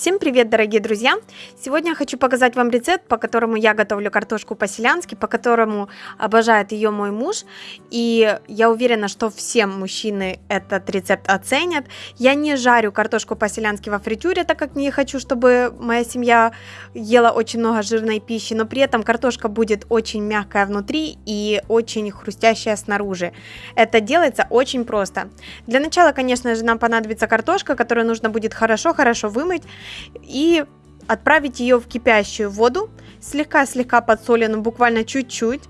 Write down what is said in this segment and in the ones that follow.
Всем привет, дорогие друзья! Сегодня я хочу показать вам рецепт, по которому я готовлю картошку по-селянски, по которому обожает ее мой муж. И я уверена, что все мужчины этот рецепт оценят. Я не жарю картошку по-селянски во фритюре, так как не хочу, чтобы моя семья ела очень много жирной пищи, но при этом картошка будет очень мягкая внутри и очень хрустящая снаружи. Это делается очень просто. Для начала, конечно же, нам понадобится картошка, которую нужно будет хорошо-хорошо вымыть и отправить ее в кипящую воду, слегка-слегка подсоленную, буквально чуть-чуть,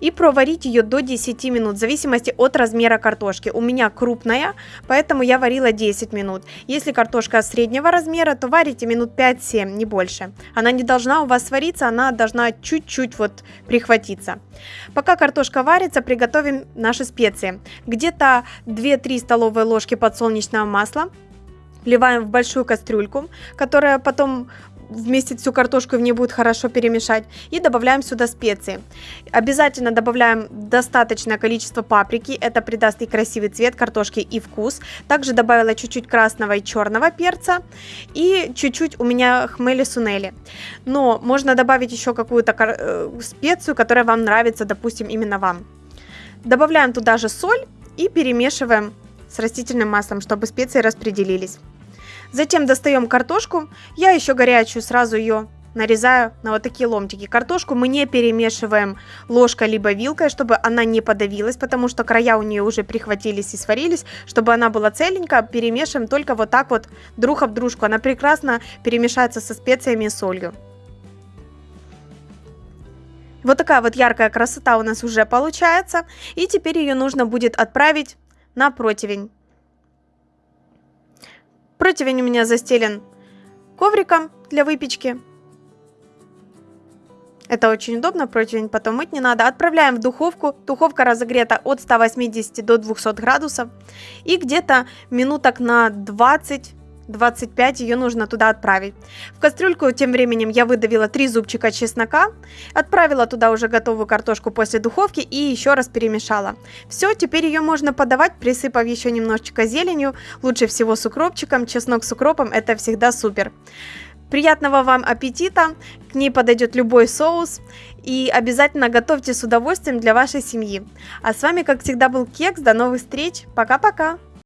и проварить ее до 10 минут, в зависимости от размера картошки. У меня крупная, поэтому я варила 10 минут. Если картошка среднего размера, то варите минут 5-7, не больше. Она не должна у вас свариться, она должна чуть-чуть вот прихватиться. Пока картошка варится, приготовим наши специи. Где-то 2-3 столовые ложки подсолнечного масла, вливаем в большую кастрюльку, которая потом вместе всю картошку в ней будет хорошо перемешать. И добавляем сюда специи. Обязательно добавляем достаточное количество паприки. Это придаст и красивый цвет картошки, и вкус. Также добавила чуть-чуть красного и черного перца. И чуть-чуть у меня хмели сунели. Но можно добавить еще какую-то э, специю, которая вам нравится, допустим, именно вам. Добавляем туда же соль и перемешиваем с растительным маслом, чтобы специи распределились. Затем достаем картошку. Я еще горячую сразу ее нарезаю на вот такие ломтики. Картошку мы не перемешиваем ложкой либо вилкой, чтобы она не подавилась, потому что края у нее уже прихватились и сварились. Чтобы она была целенькая, перемешиваем только вот так вот друг об дружку. Она прекрасно перемешается со специями и солью. Вот такая вот яркая красота у нас уже получается. И теперь ее нужно будет отправить на противень. Противень у меня застелен ковриком для выпечки. Это очень удобно, противень потом мыть не надо. Отправляем в духовку. Духовка разогрета от 180 до 200 градусов. И где-то минуток на 20 25 ее нужно туда отправить. В кастрюльку тем временем я выдавила 3 зубчика чеснока, отправила туда уже готовую картошку после духовки и еще раз перемешала. Все, теперь ее можно подавать, присыпав еще немножечко зеленью, лучше всего с укропчиком, чеснок с укропом это всегда супер. Приятного вам аппетита, к ней подойдет любой соус и обязательно готовьте с удовольствием для вашей семьи. А с вами, как всегда, был Кекс, до новых встреч, пока-пока!